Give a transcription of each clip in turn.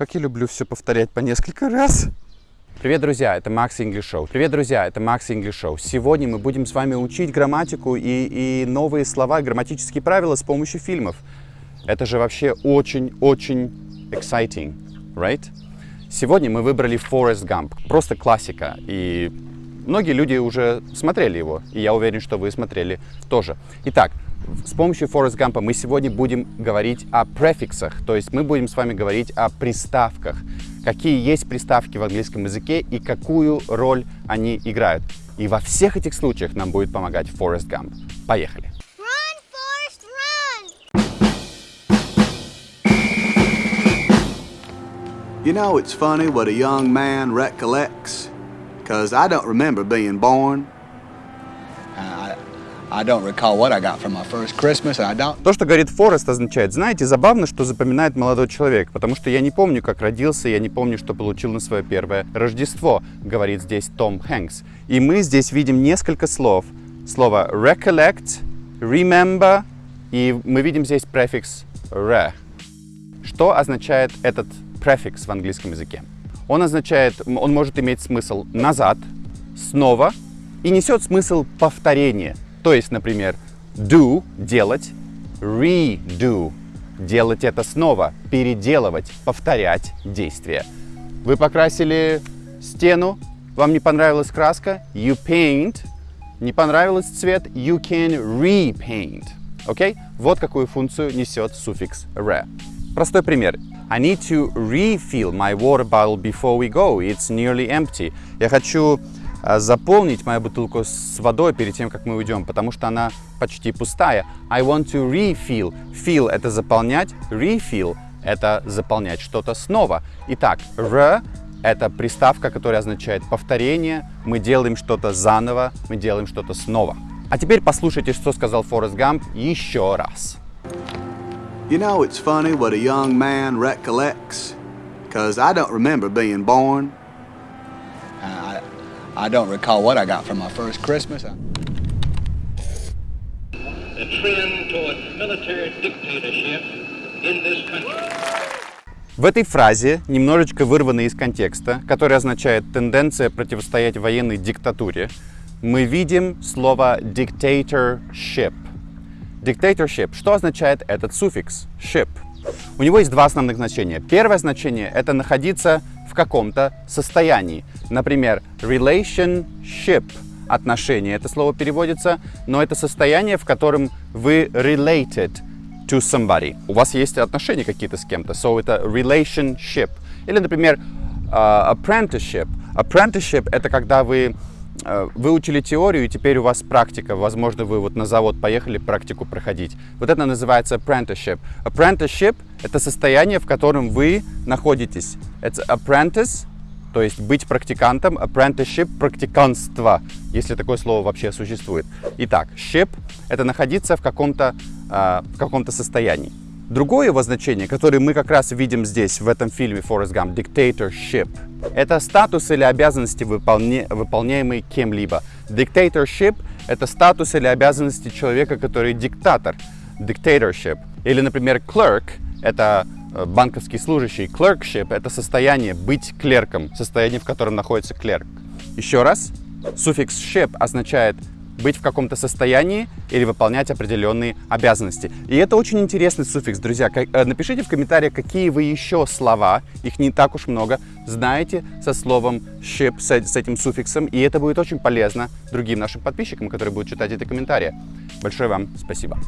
Как я люблю все повторять по несколько раз. Привет, друзья, это Макс English Show. Привет, друзья, это Макс English Show. Сегодня мы будем с вами учить грамматику и, и новые слова, грамматические правила с помощью фильмов. Это же вообще очень-очень exciting, right? Сегодня мы выбрали Forrest Gump. Просто классика. И многие люди уже смотрели его. И я уверен, что вы смотрели тоже. Итак, с помощью Forrest Gump мы сегодня будем говорить о префиксах, то есть мы будем с вами говорить о приставках. Какие есть приставки в английском языке и какую роль они играют. И во всех этих случаях нам будет помогать Forrest Gump. Поехали! You know, it's funny what a young man recollects, because I don't remember being born. То, что говорит Форест, означает, знаете, забавно, что запоминает молодой человек, потому что я не помню, как родился, я не помню, что получил на свое первое Рождество, говорит здесь Том Хэнкс. И мы здесь видим несколько слов. Слово recollect, remember, и мы видим здесь префикс re. Что означает этот префикс в английском языке? Он означает, он может иметь смысл назад, снова, и несет смысл повторения – то есть, например, do – делать, redo – делать это снова, переделывать, повторять действие. Вы покрасили стену, вам не понравилась краска, you paint, не понравился цвет, you can repaint. Окей? Okay? Вот какую функцию несет суффикс re. Простой пример. I need to refill my water bottle before we go. It's nearly empty. Я хочу заполнить мою бутылку с водой перед тем, как мы уйдем, потому что она почти пустая. I want to refill. Fill — это заполнять, refill — это заполнять что-то снова. Итак, r — это приставка, которая означает повторение. Мы делаем что-то заново, мы делаем что-то снова. А теперь послушайте, что сказал Форест Гамп еще раз. You know, it's funny what a young man recollects, because I don't remember being born. I don't recall what I got from my first Christmas. The trend toward military dictatorship in this country. В этой фразе, немножечко вырванной из контекста, которая означает «тенденция противостоять военной диктатуре», мы видим слово dictatorship. Dictatorship. Что означает этот суффикс ship? У него есть два основных значения. Первое значение — это находиться в каком-то состоянии. Например, relationship – отношения. Это слово переводится, но это состояние, в котором вы related to somebody. У вас есть отношения какие-то с кем-то, so это relationship. Или, например, uh, apprenticeship. Apprenticeship – это когда вы выучили теорию, и теперь у вас практика. Возможно, вы вот на завод поехали практику проходить. Вот это называется apprenticeship. Apprenticeship — это состояние, в котором вы находитесь. Это apprentice, то есть быть практикантом, apprenticeship — практиканство, если такое слово вообще существует. Итак, ship — это находиться в каком-то э, в каком-то состоянии. Другое его значение, которое мы как раз видим здесь, в этом фильме Forrest Gump, dictatorship, это статус или обязанности, выполня... выполняемые кем-либо. Dictatorship — это статус или обязанности человека, который диктатор. Dictatorship. Или, например, clerk — это э, банковский служащий. Clerkship — это состояние быть клерком, состояние, в котором находится клерк. Еще раз, суффикс ship означает быть в каком-то состоянии или выполнять определенные обязанности. И это очень интересный суффикс, друзья. Э, напишите в комментариях, какие вы еще слова, их не так уж много, знаете со словом ship, с, этим суффиксом, и это будет очень полезно другим нашим подписчикам, которые будут читать эти комментарии. Большое вам спасибо.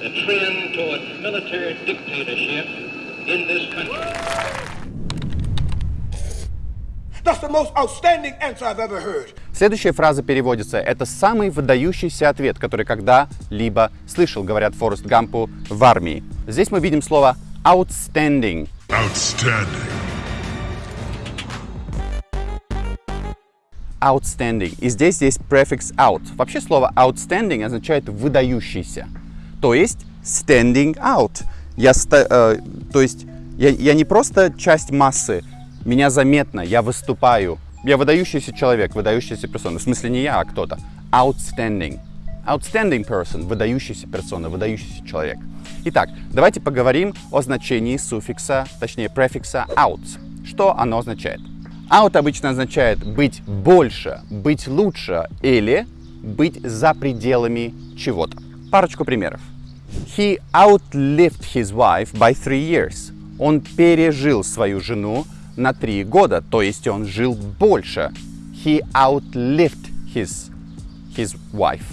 The trend toward military dictatorship in this country. That's the most outstanding answer I've ever heard. Следующая фраза переводится «Это самый выдающийся ответ, который когда-либо слышал», говорят Форест Гампу в армии. Здесь мы видим слово outstanding. Outstanding. Outstanding. И здесь есть префикс out. Вообще слово outstanding означает выдающийся. То есть standing out. Я, э, то есть я, я не просто часть массы, меня заметно, я выступаю. Я выдающийся человек, выдающаяся персона. В смысле не я, а кто-то. Outstanding. Outstanding person – выдающаяся персона, выдающийся человек. Итак, давайте поговорим о значении суффикса, точнее префикса out. Что оно означает? Out обычно означает быть больше, быть лучше или быть за пределами чего-то. Парочку примеров. He outlived his wife by three years. Он пережил свою жену на три года, то есть он жил больше. He outlived his, his wife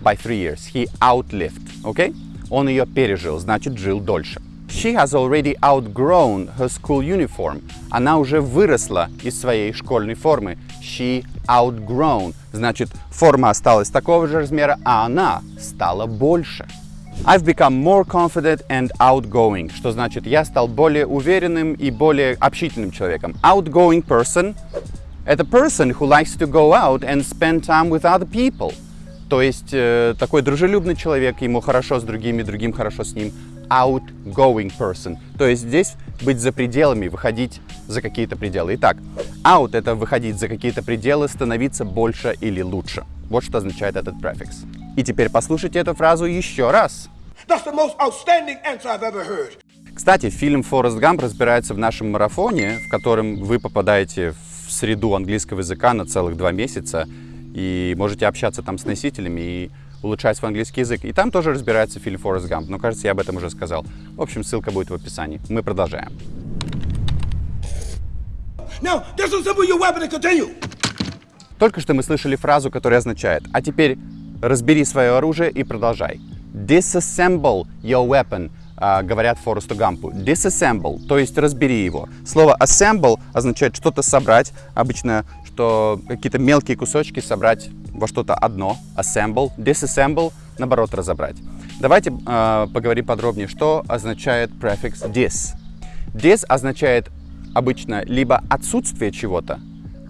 by three years. He outlived, okay? Он ее пережил, значит, жил дольше. She has already outgrown her school uniform. Она уже выросла из своей школьной формы. She outgrown. Значит, форма осталась такого же размера, а она стала больше. I've become more confident and outgoing, что значит я стал более уверенным и более общительным человеком. Outgoing person – это person who likes to go out and spend time with other people. То есть э, такой дружелюбный человек, ему хорошо с другими, другим хорошо с ним. Outgoing person. То есть здесь быть за пределами, выходить за какие-то пределы. Итак, out – это выходить за какие-то пределы, становиться больше или лучше. Вот что означает этот префикс. И теперь послушайте эту фразу еще раз. Кстати, фильм «Форест Гамп» разбирается в нашем марафоне, в котором вы попадаете в среду английского языка на целых два месяца и можете общаться там с носителями и улучшать свой английский язык. И там тоже разбирается фильм «Форест Гамп», но, кажется, я об этом уже сказал. В общем, ссылка будет в описании. Мы продолжаем. Now, Только что мы слышали фразу, которая означает «А теперь разбери свое оружие и продолжай». Disassemble your weapon, uh, говорят Форесту Гампу. Disassemble, то есть разбери его. Слово assemble означает что-то собрать, обычно что какие-то мелкие кусочки собрать во что-то одно. Assemble, disassemble, наоборот, разобрать. Давайте э, поговорим подробнее, что означает префикс dis. Dis означает обычно либо отсутствие чего-то,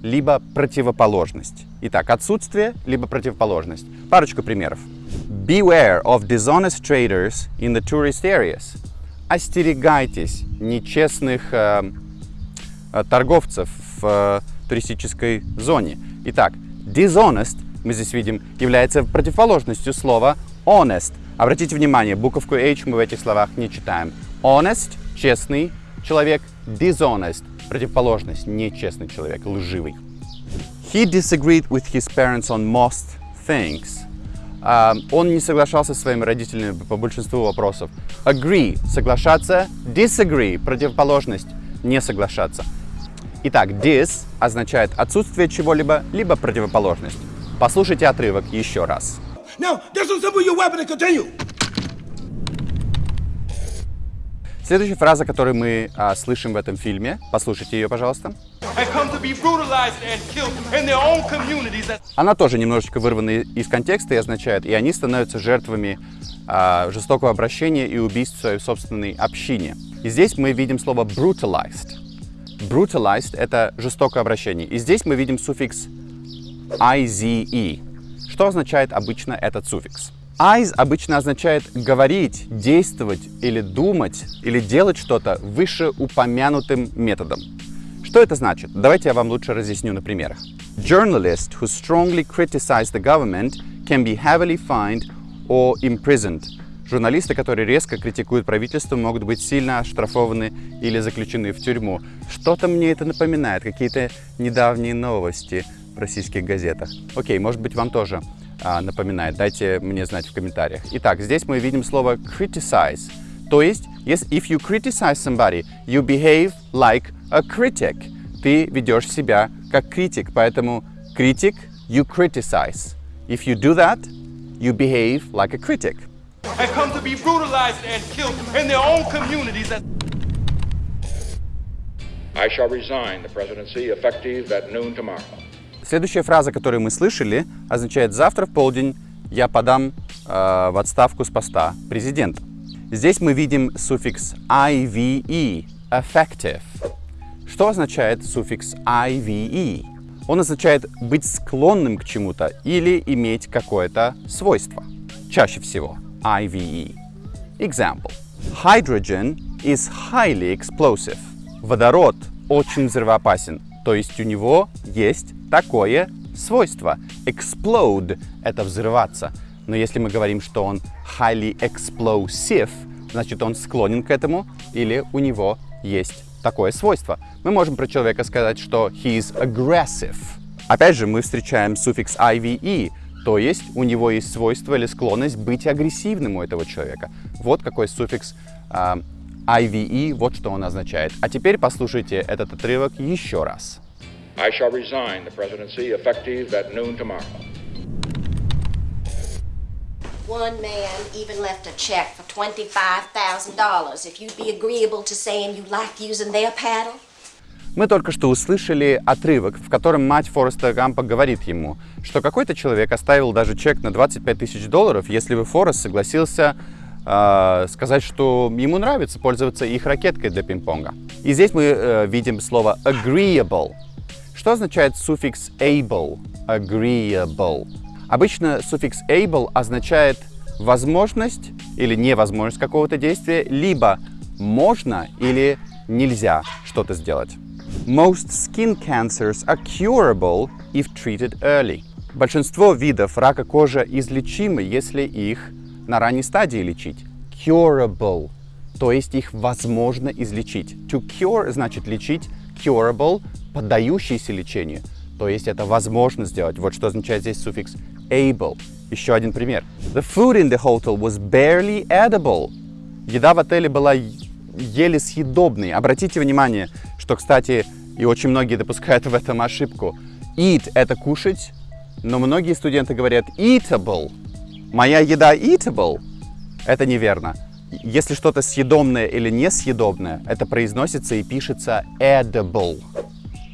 либо противоположность. Итак, отсутствие, либо противоположность. Парочку примеров. Beware of dishonest traders in the tourist areas. Остерегайтесь нечестных э, э, торговцев в э, туристической зоне. Итак, dishonest, мы здесь видим, является противоположностью слова honest. Обратите внимание, буковку H мы в этих словах не читаем. Honest – честный человек, dishonest – противоположность, нечестный человек, лживый. He disagreed with his parents on most things. Uh, он не соглашался со своими родителями по большинству вопросов. Agree – соглашаться, disagree – противоположность, не соглашаться. Итак, dis означает отсутствие чего-либо, либо противоположность. Послушайте отрывок еще раз. Now, Следующая фраза, которую мы а, слышим в этом фильме, послушайте ее, пожалуйста. Она тоже немножечко вырвана из контекста и означает, и они становятся жертвами а, жестокого обращения и убийств в своей собственной общине. И здесь мы видим слово brutalized. Brutalized — это жестокое обращение. И здесь мы видим суффикс ize. Что означает обычно этот суффикс? Eyes обычно означает говорить, действовать или думать, или делать что-то вышеупомянутым методом. Что это значит? Давайте я вам лучше разъясню на примерах. Journalists who strongly criticize the government can be heavily fined or imprisoned. Журналисты, которые резко критикуют правительство, могут быть сильно оштрафованы или заключены в тюрьму. Что-то мне это напоминает, какие-то недавние новости в российских газетах. Окей, может быть, вам тоже напоминает, дайте мне знать в комментариях. Итак, здесь мы видим слово criticize. То есть, yes, if you criticize somebody, you behave like a critic. Ты ведешь себя как критик, поэтому критик, you criticize. If you do that, you behave like a critic. And come to be brutalized and killed in their own communities. I shall resign the presidency effective at noon tomorrow. Следующая фраза, которую мы слышали, означает «завтра в полдень я подам э, в отставку с поста президента». Здесь мы видим суффикс IVE – effective. Что означает суффикс IVE? Он означает быть склонным к чему-то или иметь какое-то свойство. Чаще всего IVE. Example. Hydrogen is highly explosive. Водород очень взрывоопасен, то есть у него есть такое свойство. Explode — это взрываться. Но если мы говорим, что он highly explosive, значит он склонен к этому или у него есть такое свойство. Мы можем про человека сказать, что he is aggressive. Опять же, мы встречаем суффикс IVE, то есть у него есть свойство или склонность быть агрессивным у этого человека. Вот какой суффикс э, IVE, вот что он означает. А теперь послушайте этот отрывок еще раз. I shall resign the presidency effective at noon tomorrow. One man even left a check for $25,000 if you'd be agreeable to saying you like using their paddle. Мы только что услышали отрывок, в котором мать Фореста Гампа говорит ему, что какой-то человек оставил даже чек на 25 тысяч долларов, если бы Форест согласился сказать, что ему нравится пользоваться их ракеткой для пинг-понга. И здесь мы э, видим слово agreeable. Что означает суффикс able? Agreeable. Обычно суффикс able означает возможность или невозможность какого-то действия, либо можно или нельзя что-то сделать. Most skin cancers are curable if treated early. Большинство видов рака кожи излечимы, если их на ранней стадии лечить. Curable, то есть их возможно излечить. To cure значит лечить, curable – поддающийся лечению, то есть это возможно сделать. Вот что означает здесь суффикс able. Еще один пример. The food in the hotel was barely edible. Еда в отеле была еле съедобной. Обратите внимание, что, кстати, и очень многие допускают в этом ошибку. Eat – это кушать, но многие студенты говорят eatable. Моя еда eatable – это неверно. Если что-то съедобное или несъедобное, это произносится и пишется edible.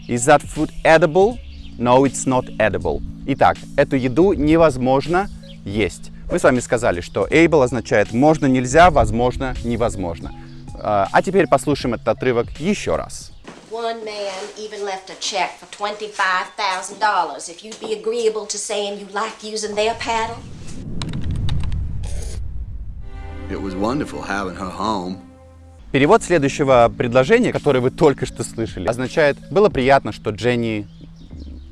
Is that food edible? No, it's not edible. Итак, эту еду невозможно есть. Мы с вами сказали, что able означает можно, нельзя, возможно, невозможно. А теперь послушаем этот отрывок еще раз. One man even left a check for $25,000 if you'd be agreeable to saying you like using their paddle. It was wonderful having her home. Перевод следующего предложения, которое вы только что слышали, означает «было приятно, что Дженни,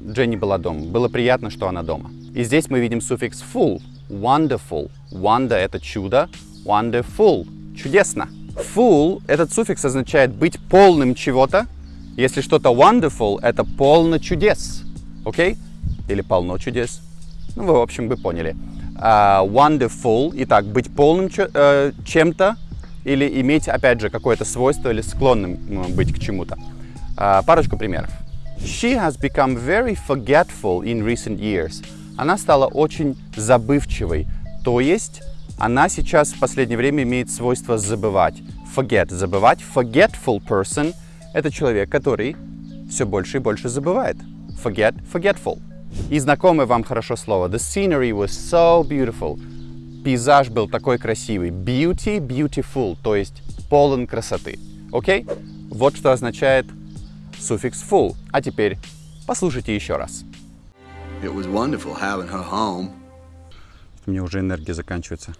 Дженни была дома, было приятно, что она дома». И здесь мы видим суффикс full, wonderful. Wonder — это чудо, wonderful — чудесно. Full — этот суффикс означает быть полным чего-то. Если что-то wonderful — это полно чудес, окей? Okay? Или полно чудес. Ну, вы, в общем, вы поняли. Uh, wonderful, итак, быть полным uh, чем-то, или иметь, опять же, какое-то свойство или склонным быть к чему-то. А, парочку примеров. She has become very forgetful in recent years. Она стала очень забывчивой, то есть она сейчас в последнее время имеет свойство забывать. Forget – забывать. Forgetful person – это человек, который все больше и больше забывает. Forget – forgetful. И знакомое вам хорошо слово. The scenery was so beautiful пейзаж был такой красивый. Beauty, beautiful, то есть полон красоты. Окей? Okay? Вот что означает суффикс full. А теперь послушайте еще раз. It was wonderful having her home. У меня уже энергия заканчивается.